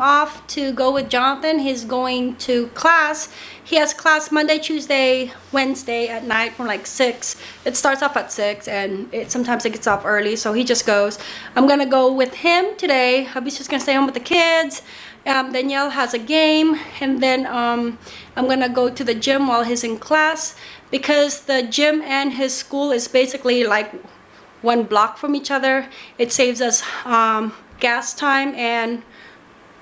off to go with Jonathan. He's going to class. He has class Monday, Tuesday, Wednesday at night from like 6. It starts off at 6 and it sometimes it gets off early, so he just goes. I'm going to go with him today. Hubby's just going to stay home with the kids. Um, Danielle has a game and then um, I'm to go to the gym while he's in class because the gym and his school is basically like one block from each other. It saves us um, gas time and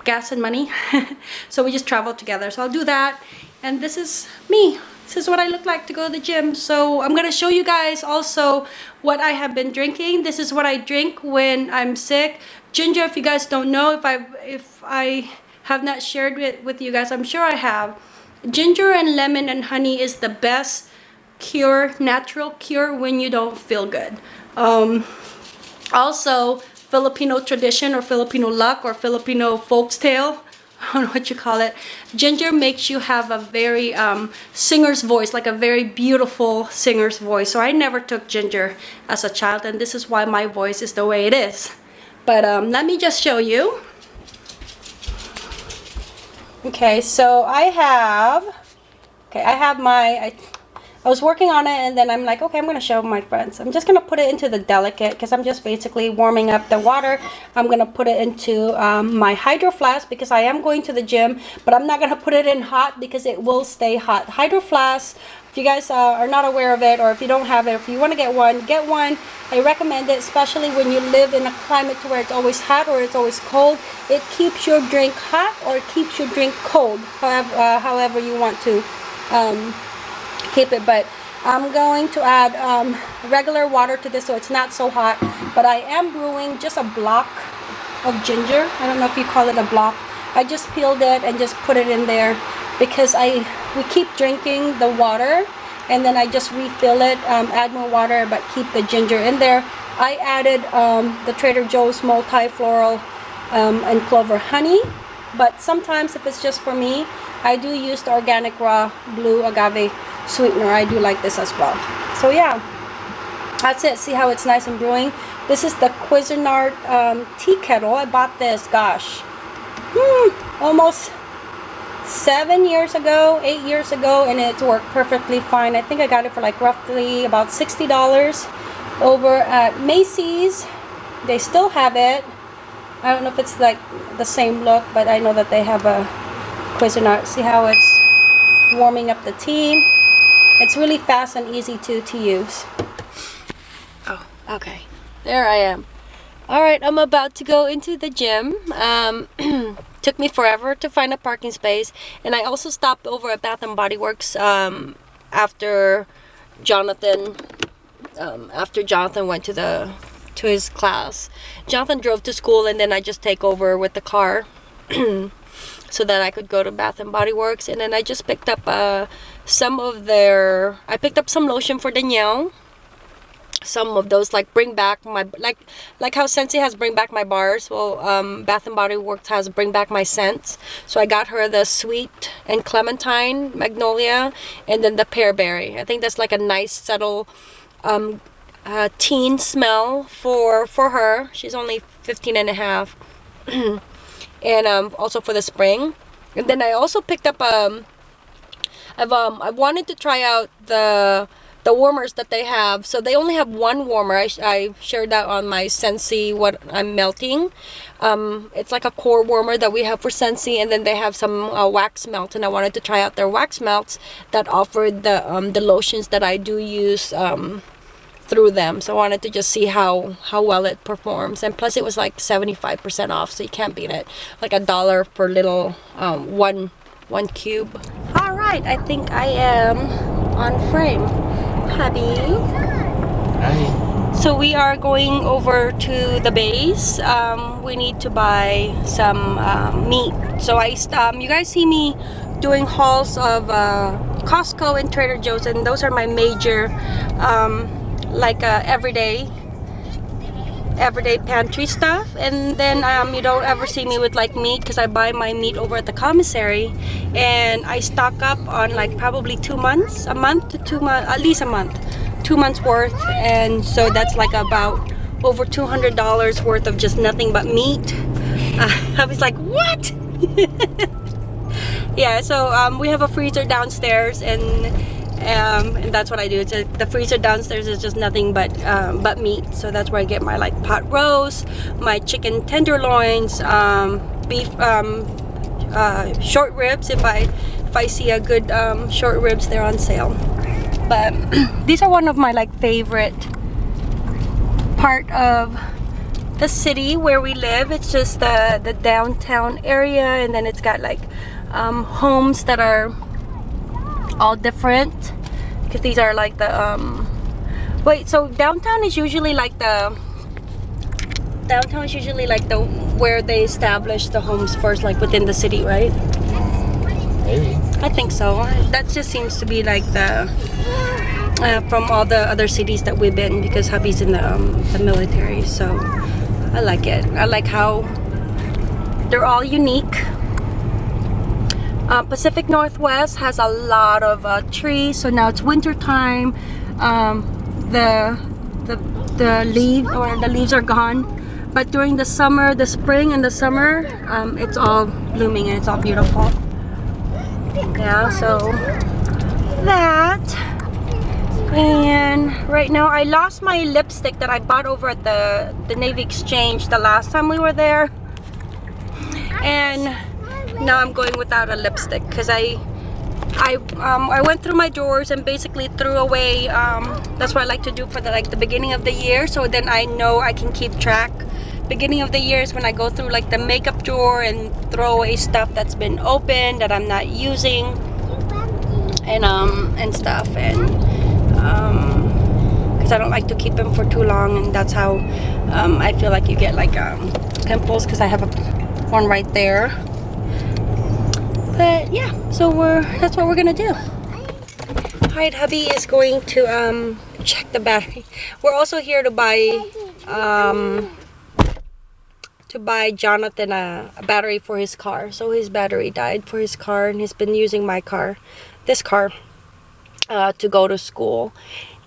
gas and money. so we just travel together. So I'll do that. And this is me. This is what I look like to go to the gym. So I'm to show you guys also what I have been drinking. This is what I drink when I'm sick. Ginger, if you guys don't know, if I if I have not shared it with you guys, I'm sure I have. Ginger and lemon and honey is the best cure, natural cure when you don't feel good. Um, also, Filipino tradition or Filipino luck or Filipino folks tale. I don't know what you call it. Ginger makes you have a very um, singer's voice, like a very beautiful singer's voice. So I never took ginger as a child and this is why my voice is the way it is. But um, let me just show you. Okay, so I have, okay, I have my, I, I was working on it and then I'm like, okay, I'm going to show my friends. I'm just going to put it into the delicate because I'm just basically warming up the water. I'm going to put it into um, my hydro flask because I am going to the gym, but I'm not going to put it in hot because it will stay hot. Hydro flask, if you guys uh, are not aware of it or if you don't have it, if you want to get one, get one. I recommend it, especially when you live in a climate to where it's always hot or it's always cold. It keeps your drink hot or it keeps your drink cold, however, uh, however you want to. Um, keep it but I'm going to add um, regular water to this so it's not so hot but I am brewing just a block of ginger. I don't know if you call it a block. I just peeled it and just put it in there because I we keep drinking the water and then I just refill it um, add more water but keep the ginger in there. I added um, the Trader Joe's multi-floral um, and clover honey but sometimes if it's just for me I do use the organic raw blue agave sweetener I do like this as well. So yeah that's it. See how it's nice and brewing? This is the Cuisinart um, tea kettle. I bought this gosh. Hmm, almost seven years ago eight years ago and it worked perfectly fine. I think I got it for like roughly about $60 over at Macy's. They still have it. I don't know if it's like the same look but I know that they have a Cuisinart. See how it's warming up the tea it's really fast and easy to, to use. Oh, okay. There I am. Alright, I'm about to go into the gym. Um, took me forever to find a parking space. And I also stopped over at Bath & Body Works um, after Jonathan um, after Jonathan went to the to his class. Jonathan drove to school and then I just take over with the car so that I could go to Bath & Body Works. And then I just picked up uh, some of their... I picked up some lotion for Danielle. Some of those like bring back my... Like like how Scentsy has bring back my bars. Well, um, Bath & Body Works has bring back my scents. So I got her the sweet and clementine magnolia. And then the pearberry. I think that's like a nice subtle... Um, uh, teen smell for for her she's only 15 and a half and um, also for the spring. And then I also picked up um I've um I wanted to try out the the warmers that they have. So they only have one warmer. I, I shared that on my Scentsy what I'm melting. Um, it's like a core warmer that we have for Scentsy and then they have some uh, wax melts and I wanted to try out their wax melts that offered the um, the lotions that I do use um, through them. So I wanted to just see how how well it performs. And plus it was like 75% off so you can't beat it. Like a dollar per little um, one one cube. All right I think I am on frame hubby. Hi. so we are going over to the base. Um, we need to buy some um, meat. So I um, you guys see me doing hauls of uh, Costco and Trader Joe's and those are my major um, like uh, everyday everyday pantry stuff. And then um, you don't ever see me with like meat because I buy my meat over at the commissary. And I stock up on like probably two months a month to two months at least a month two months worth. And so that's like about over $200 worth of just nothing but meat. Uh, I was like what? Yeah, so um, we have a freezer downstairs and um, and that's what I do. It's a, the freezer downstairs is just nothing but um, but meat. So that's where I get my like pot roast, my chicken tenderloins, um, beef, um, uh, short ribs. If I if I see a good um, short ribs, they're on sale. But these are one of my like favorite part of the city where we live. It's just the the downtown area, and then it's got like um, homes that are all different because these are like the um wait so downtown is usually like the downtown is usually like the where they establish the homes first like within the city right? Maybe. i think so. That just seems to be like the uh, from all the other cities that we've been because hubby's in the, um, the military so i like it. I like how they're all unique uh, Pacific Northwest has a lot of uh, trees, so now it's winter time. Um, the the the leaves or the leaves are gone, but during the summer, the spring and the summer, um, it's all blooming and it's all beautiful. Yeah, so that. And right now, I lost my lipstick that I bought over at the the Navy Exchange the last time we were there, and now I'm going without a lipstick because I I um, I went through my drawers and basically threw away um, that's what I like to do for the like the beginning of the year. So then I know I can keep track. Beginning of the year is when I go through like the makeup drawer and throw away stuff that's been open that I'm not using and um and stuff. And um because I don't like to keep them for too long and that's how um, I feel like you get like um, pimples because I have a one right there but yeah so we're that's what we're gonna do Alright, hubby is going to um, check the battery. We're also here to buy um, to buy Jonathan a, a battery for his car. So his battery died for his car and he's been using my car, this car, uh, to go to school.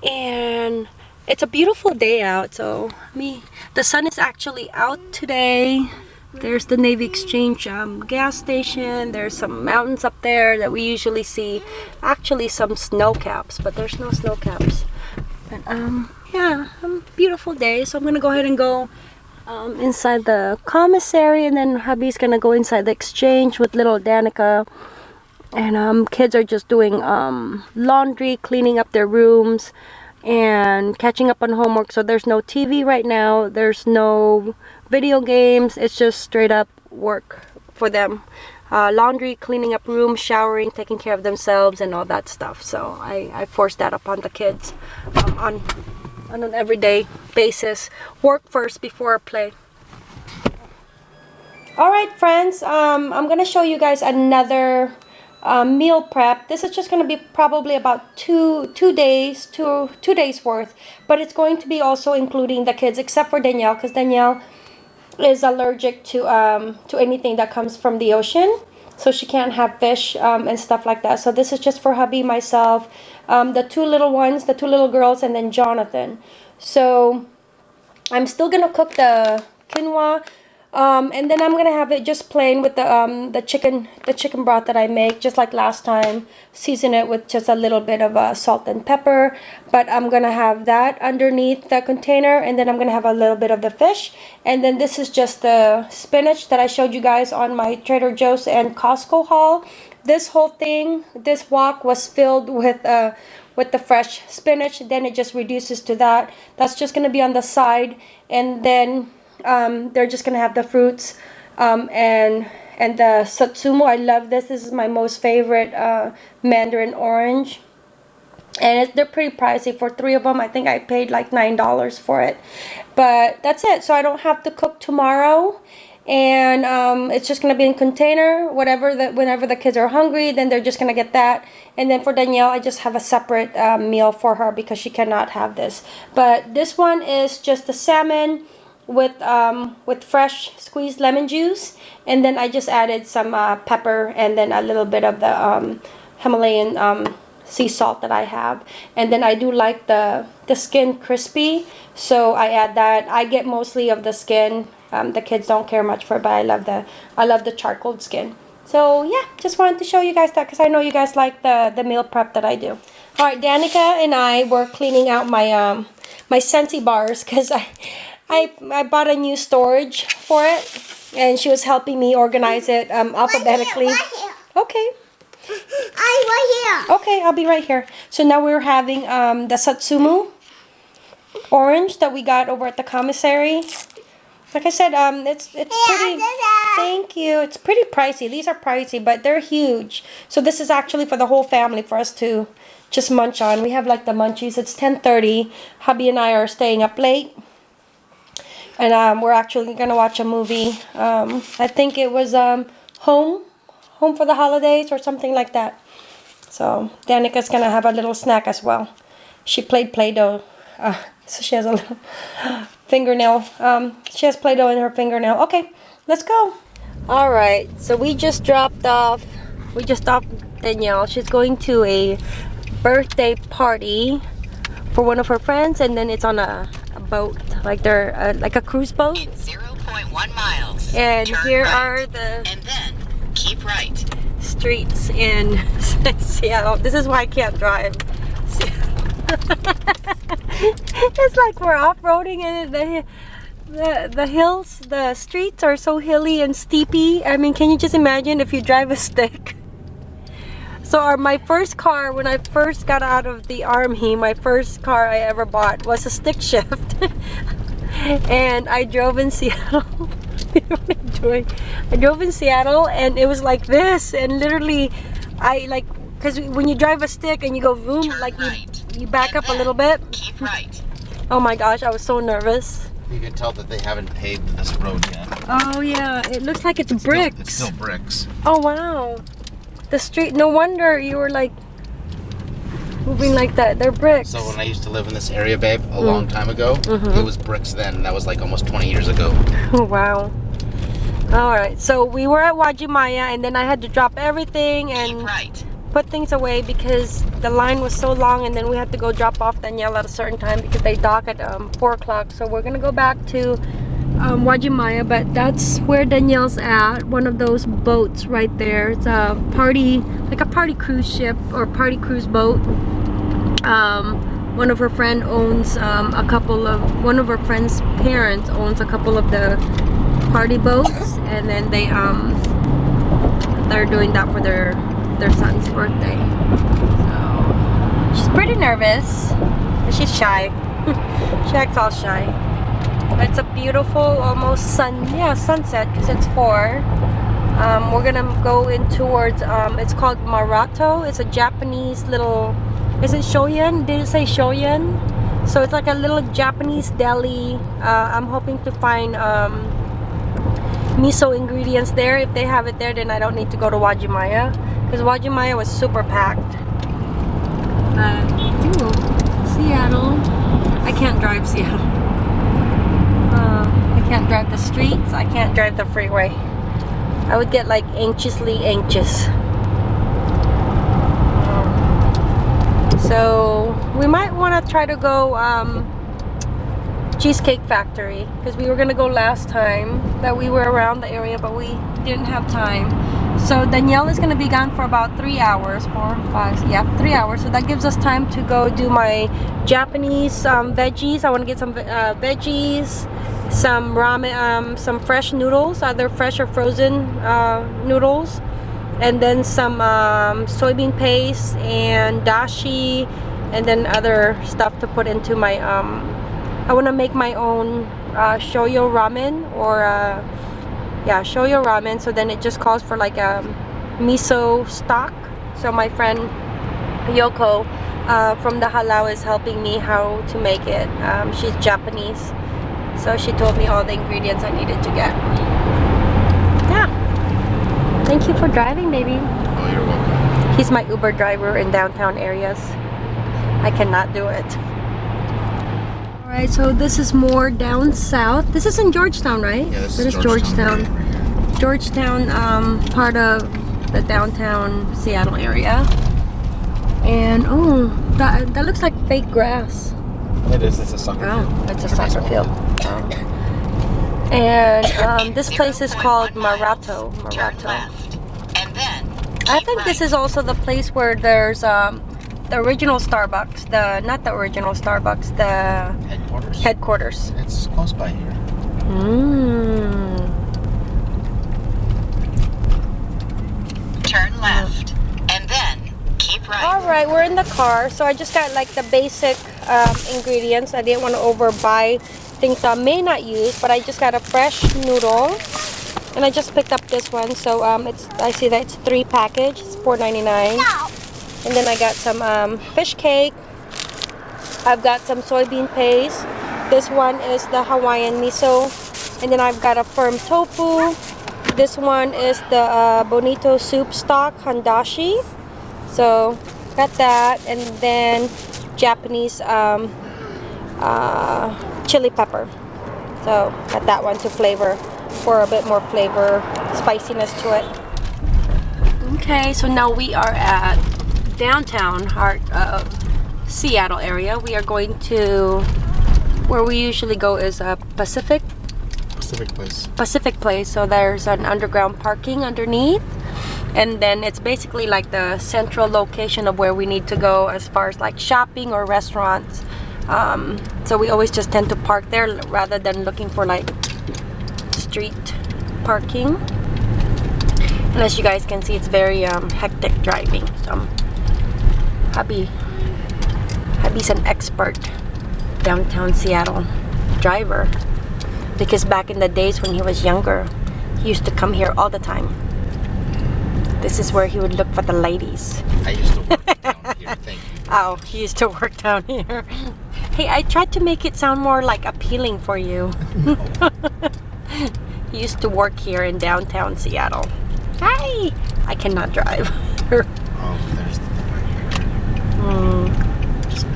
And it's a beautiful day out. So me, the sun is actually out today. There's the Navy Exchange um, gas station. There's some mountains up there that we usually see. Actually, some snow caps, but there's no snow caps. But um, yeah, um, beautiful day. So I'm gonna go ahead and go um, inside the commissary, and then hubby's gonna go inside the exchange with little Danica. And um, kids are just doing um, laundry, cleaning up their rooms and catching up on homework so there's no TV right now there's no video games it's just straight up work for them uh, laundry cleaning up rooms showering taking care of themselves and all that stuff so I, I force that upon the kids um, on on an everyday basis work first before play all right friends um, I'm gonna show you guys another um, meal prep. This is just going to be probably about two two days, two two days worth. But it's going to be also including the kids, except for Danielle, because Danielle is allergic to um, to anything that comes from the ocean. So she can't have fish um, and stuff like that. So this is just for hubby, myself, um, the two little ones, the two little girls, and then Jonathan. So I'm still going to cook the quinoa um, and then I'm gonna have it just plain with the um, the chicken the chicken broth that I make just like last time. Season it with just a little bit of uh, salt and pepper. But I'm gonna have that underneath the container and then I'm gonna have a little bit of the fish. And then this is just the spinach that I showed you guys on my Trader Joe's and Costco haul. This whole thing this wok was filled with uh, with the fresh spinach. Then it just reduces to that. That's just gonna be on the side. And then um, they're just gonna have the fruits um, and and the satsuma. I love this. This is my most favorite uh, mandarin orange. And it, they're pretty pricey for three of them. I think I paid like nine dollars for it, but that's it. So I don't have to cook tomorrow, and um, it's just gonna be in container. Whatever that whenever the kids are hungry, then they're just gonna get that. And then for Danielle, I just have a separate uh, meal for her because she cannot have this. But this one is just the salmon with um, with fresh squeezed lemon juice and then I just added some uh, pepper and then a little bit of the um, Himalayan um, sea salt that I have. And then I do like the, the skin crispy. So I add that. I get mostly of the skin. Um, the kids don't care much for it, but I love the, I love the charcoal skin. So yeah, just wanted to show you guys that because I know you guys like the, the meal prep that I do. All right, Danica and I were cleaning out my um my Scentsy bars because I, I I bought a new storage for it, and she was helping me organize it um, alphabetically. Right here. Okay, I'm right here. okay, I'll be right here. So now we're having um the Satsuma orange that we got over at the commissary. Like I said, um, it's it's Yeah, pretty. Thank you. It's pretty pricey. These are pricey, but they're huge. So this is actually for the whole family for us to just munch on. We have like the munchies. It's ten thirty. Hubby and I are staying up late, and um, we're actually gonna watch a movie. Um, I think it was um, Home, Home for the Holidays or something like that. So Danica's gonna have a little snack as well. She played Play-Doh, uh, so she has a little fingernail. Um, she has Play-Doh in her fingernail. Okay, let's go. All right, so we just dropped off. We just dropped Danielle. She's going to a birthday party for one of her friends, and then it's on a, a boat, like they're uh, like a cruise boat. In 0.1 miles. And turn here right, are the And then keep right. streets in Seattle. This is why I can't drive. it's like we're off-roading and the, the the hills, the streets are so hilly and steepy. I mean, can you just imagine if you drive a stick? So our, my first car, when I first got out of the army, my first car I ever bought was a stick shift. and I drove in Seattle. I doing? I drove in Seattle and it was like this and literally I like because when you drive a stick and you go boom Turn like you, right. you back And up a little bit. Keep right. Oh my gosh, I was so nervous. You can tell that they haven't paved this road yet. Oh yeah, it looks like it's Still- bricks. it's still bricks. Oh wow. The street, no wonder you were like moving like that. They're bricks. So when I used to live in this area, babe, a long time ago, Mhm. it was bricks then. That was like almost 20 years ago. Oh, wow. All right, so we were at Uwajimaya and then I had to drop everything and right. put things away because the line was so long and then we had to go drop off Danielle at a certain time because they dock at um, 4 o'clock. So we're gonna go back to um, Uwajimaya, but that's where Danielle's at. One of those boats right there. It's a party, like a party cruise ship or party cruise boat. Um, one of her friend owns um, a couple of, one of her friend's parents owns a couple of the party boats and then they um they're doing that for their their son's birthday so she's pretty nervous she's shy she acts all shy it's a beautiful almost sun yeah sunset because it's four um, we're gonna go in towards um, it's called Maruta it's a Japanese little is it Shoyan did it say Shoyan so it's like a little Japanese deli uh, I'm hoping to find um, miso ingredients there. If they have it there, then I don't need to go to Uwajimaya because Uwajimaya was super packed. Uh, ooh, Seattle. I can't drive Seattle. Can't drive the streets. I can't drive the freeway. I would get like anxiously anxious. So we might want to try to go um, Cheesecake Factory because we were gonna go last time that we were around the area but we didn't have time so Danielle is gonna be gone for about three hours four five yeah three hours. So that gives us time to go do my Japanese um, veggies. I want to get some uh, veggies some ramen um, some fresh noodles either fresh or frozen uh, noodles. And then some um, soybean paste and dashi and then other stuff to put into my um, I want to make my own uh, shoyu ramen or uh, yeah shoyu ramen. So then it just calls for like a miso stock. So my friend Yoko uh, from the halal is helping me how to make it. Um, she's Japanese. So she told me all the ingredients I needed to get. Yeah. Thank you for driving baby. Oh, you're welcome. he's my Uber driver in downtown areas. I cannot do it Alright, so this is more down south. This is in Georgetown, right? Yeah, this That is is Georgetown. Georgetown. Georgetown, um, part of the downtown Seattle area. And oh, that that looks like fake grass. It is. It's a soccer Oh, field. it's a soccer field. Oh. And um, this place is called Maruta. Maruta. left. And then I think this is also the place where there's um, the original Starbucks. The not the original Starbucks. The Headquarters. headquarters. It's close by here. Mm. Turn left. And then keep right. All right, we're in the car. So I just got like the basic um, ingredients. I didn't want to overbuy things I may not use, but I just got a fresh noodle, and I just picked up this one. So um, it's I see that it's three package. It's $4.99. And then I got some um, fish cake. I've got some soybean paste. This one is the Hawaiian miso. And then I've got a firm tofu. This one is the uh, bonito soup stock hondashi. So got that, and then Japanese um, uh, chili pepper. So got that one to flavor for a bit more flavor, spiciness to it. Okay, so now we are at downtown heart of Seattle area. We are going to where we usually go is a Pacific Pacific Place. Pacific Place. So there's an underground parking underneath. And then it's basically like the central location of where we need to go as far as like shopping or restaurants. Um, so we always just tend to park there rather than looking for like street parking. And as you guys can see, it's very um, hectic driving. So hubby, hubby's an expert downtown Seattle driver because back in the days when he was younger, he used to come here all the time. This is where he would look for the ladies. I used to work down here. Thank you. Oh, he used to work down here. Hey, I tried to make it sound more like appealing for you. he used to work here in downtown Seattle. Hi! I cannot drive. Oh, there's the thing right here.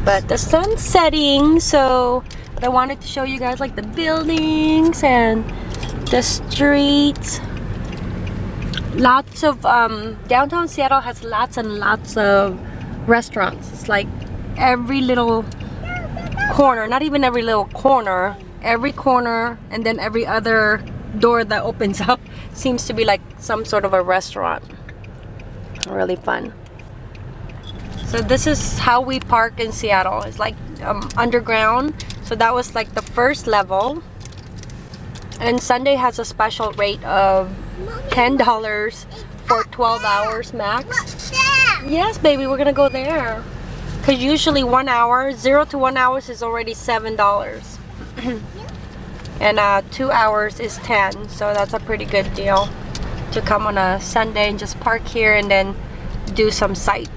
But the sun's setting, so I wanted to show you guys like the buildings and the streets. Lots of um, downtown Seattle has lots and lots of restaurants. It's like every little corner, not even every little corner, every corner, and then every other door that opens up seems to be like some sort of a restaurant. Really fun. So this is how we park in Seattle. It's like um, underground. So that was like the first level. And Sunday has a special rate of $10 for 12 hours max. Yes, baby, we're gonna go there. Cause usually one hour, zero to one hours is already seven dollars, and uh, two hours is ten. So that's a pretty good deal to come on a Sunday and just park here and then do some sight,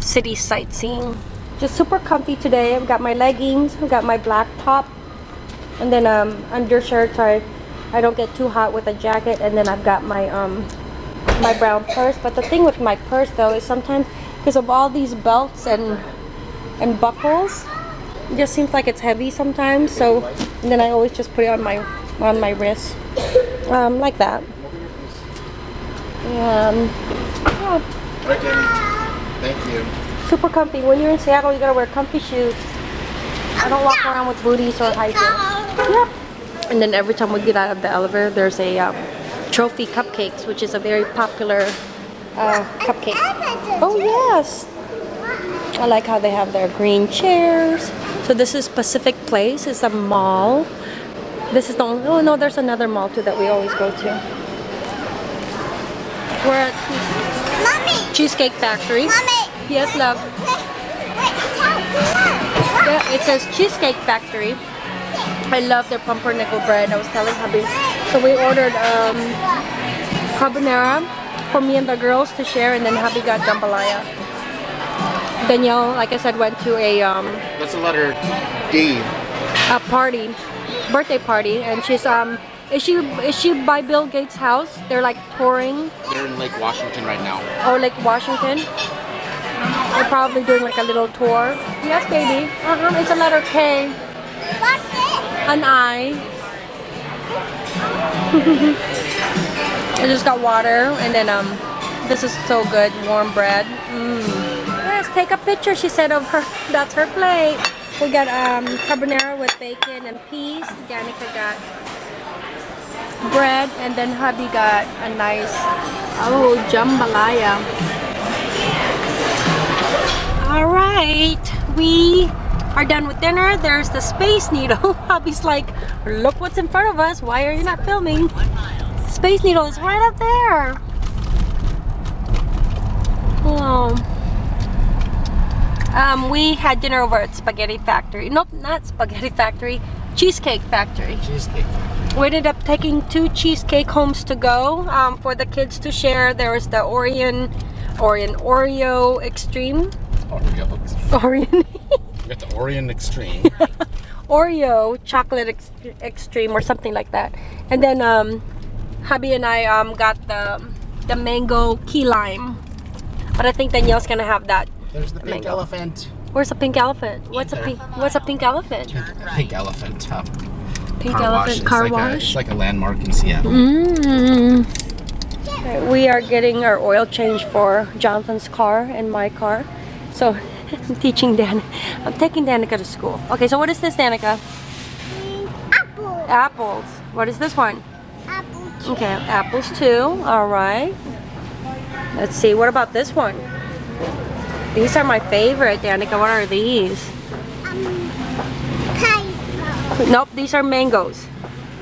city sightseeing. Just super comfy today. I've got my leggings, I've got my black top, and then um, undershirt so I, I don't get too hot with a jacket. And then I've got my um, my brown purse. But the thing with my purse though is sometimes because of all these belts and and buckles, it just seems like it's heavy sometimes. So then I always just put it on my on my wrist, um, like that. Um, yeah. Thank you. super comfy. When you're in Seattle, you gotta wear comfy shoes. I don't walk around with booties or high heels. Yep. And then every time we get out of the elevator, there's a um, trophy cupcakes, which is a very popular uh, cupcake. Oh yes. I like how they have their green chairs. So this is Pacific Place. It's a mall. This is the only, oh no, there's another mall too that we always go to. We're at Mommy, Cheesecake Factory. mommy. Yes, love. Wait, wait, tell me. Yeah, it says Cheesecake Factory. I love their pumpernickel bread. I was telling hubby. So we ordered um, carbonara for me and the girls to share, and then hubby got jambalaya. Danielle, like I said, went to a um, That's the letter D. a party, birthday party, and she's um, is she is she by Bill Gates' house? They're like touring, They're in Lake Washington right now. Oh, Lake Washington. They're probably doing like a little tour. Yes, baby. Uh huh. It's a letter K. What's it? An eye. I just got water and then um this is so good warm bread. Mm. Yes, take a picture, she said, of her. That's her plate. We got um, carbonara with bacon and peas. Danica got bread, and then hubby got a nice, oh, jambalaya. All right, we are done with dinner. There's the Space Needle. Hubby's like, look what's in front of us. Why are you not filming? Space Needle is right up there. Oh. Um, we had dinner over at Spaghetti Factory. Nope, not Spaghetti Factory. Cheesecake Factory. Cheesecake. We ended up taking two cheesecake homes to go um, for the kids to share. There was the Orion, Orion Oreo Extreme. Oreo. Orion. We got the Orion Extreme. Oreo chocolate ex extreme or something like that. And then um, hubby and I um, got the the mango key lime. But I think Danielle's gonna have that. There's the pink Mango. elephant. Where's a pink elephant? What's a pink? What's a pink elephant? Pink elephant. Uh, Pink car wash. elephant It's car like A, wash. it's like a landmark in Seattle. Mm. Okay, We are getting our oil change for Jonathan's car and my car. So I'm teaching Dan. I'm taking Danica to school. Okay, so what is this, Danica? Apple. Apples. What is this one? Apple. Okay, apples too. All right. Let's see. What about this one? These are my favorite, Danica. What are these? Um, pineapple. Nope, these are mangoes.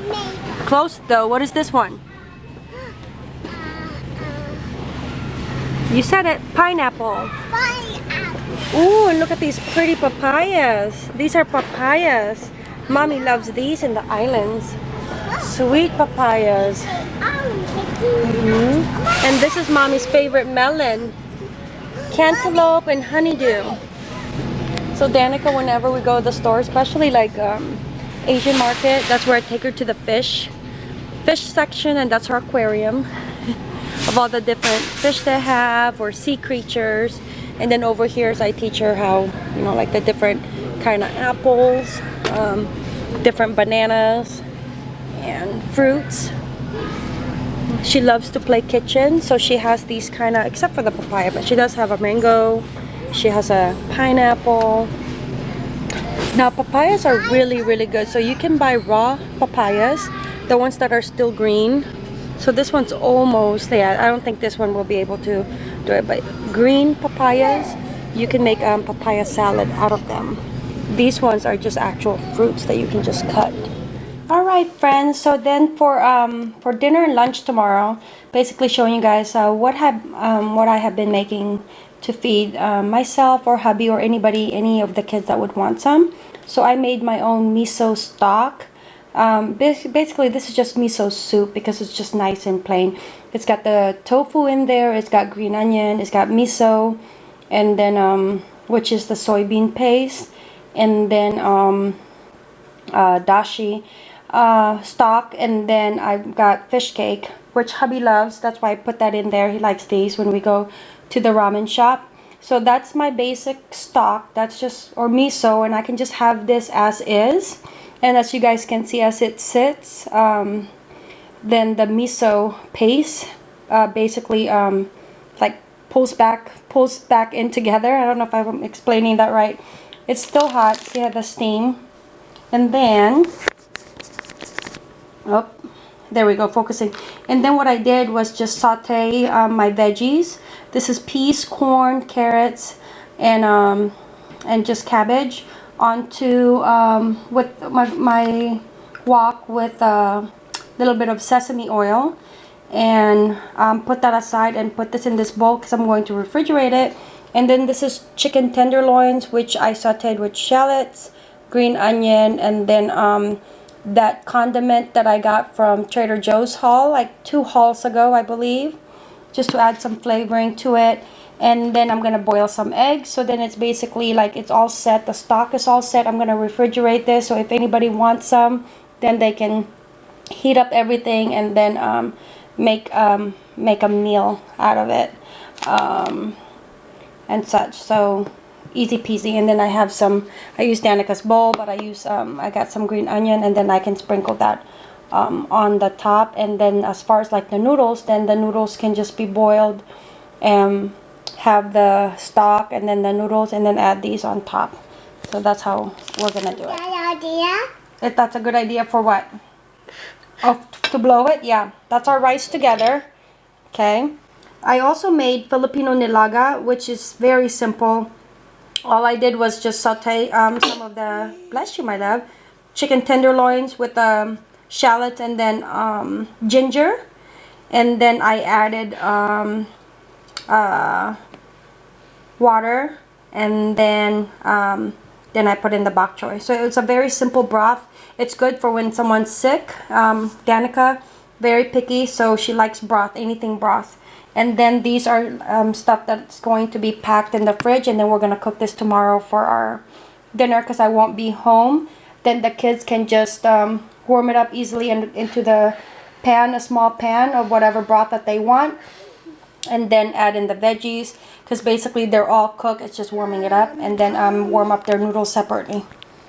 Mango. Close though. What is this one? You said it. Pineapple. Pineapple. Ooh, and look at these pretty papayas. These are papayas. Mommy loves these in the islands. Sweet papayas. Mhm. And this is mommy's favorite melon. Cantaloupe and honeydew. So Danica, whenever we go to the store, especially like um, Asian market, that's where I take her to the fish fish section and that's her aquarium of all the different fish they have or sea creatures. And then over here is I teach her how, you know, like the different kind of apples, um, different bananas and fruits. She loves to play kitchen, so she has these kind of, except for the papaya, but she does have a mango. She has a pineapple. Now papayas are really, really good. So you can buy raw papayas, the ones that are still green. So this one's almost, yeah, I don't think this one will be able to do it, but green papayas, you can make um, papaya salad out of them. These ones are just actual fruits that you can just cut. All right, friends. So then for um for dinner and lunch tomorrow, basically showing you guys uh, what have um, what I have been making to feed um, myself or hubby or anybody, any of the kids that would want some. So I made my own miso stock. Um, basically, this is just miso soup because it's just nice and plain. It's got the tofu in there. It's got green onion. It's got miso, and then um, which is the soybean paste, and then um, uh, dashi uh, stock and then I've got fish cake which hubby loves. That's why I put that in there. He likes these when we go to the ramen shop. So that's my basic stock. That's just or miso and I can just have this as is. And as you guys can see as it sits um, then the miso paste uh, basically um, like pulls back pulls back in together. I don't know if I'm explaining that right. It's still hot. See how the steam? And then oh there we go focusing. And then what I did was just saute um, my veggies. This is peas corn carrots and um, and just cabbage onto um, with my, my wok with a little bit of sesame oil. And um, put that aside and put this in this bowl because I'm going to refrigerate it. And then this is chicken tenderloins which I sauteed with shallots green onion and then um, that condiment that I got from Trader Joe's haul like two hauls ago I believe just to add some flavoring to it. And then I'm gonna boil some eggs. So then it's basically like it's all set. The stock is all set. I'm gonna refrigerate this. So if anybody wants some then they can heat up everything and then um, make um, make a meal out of it um, and such. So easy peasy and then I have some I use Danica's bowl but I use um, I got some green onion and then I can sprinkle that um, on the top and then as far as like the noodles then the noodles can just be boiled and have the stock and then the noodles and then add these on top. So that's how we're gonna do it. Idea? If that's a good idea for what? Oh, to blow it? Yeah. That's our rice together. Okay. I also made Filipino nilaga, which is very simple. All I did was just saute um, some of the, bless you, my love, chicken tenderloins with um, shallot and then um, ginger. And then I added um, uh, water and then um, then I put in the bok choy. So it's a very simple broth. It's good for when someone's sick. Um, Danica, very picky, so she likes broth, anything broth. And then these are um, stuff that's going to be packed in the fridge, and then we're gonna cook this tomorrow for our dinner because I won't be home. Then the kids can just um, warm it up easily in, into the pan, a small pan of whatever broth that they want and then add in the veggies because basically they're all cooked it's just warming it up and then um, warm up their noodles separately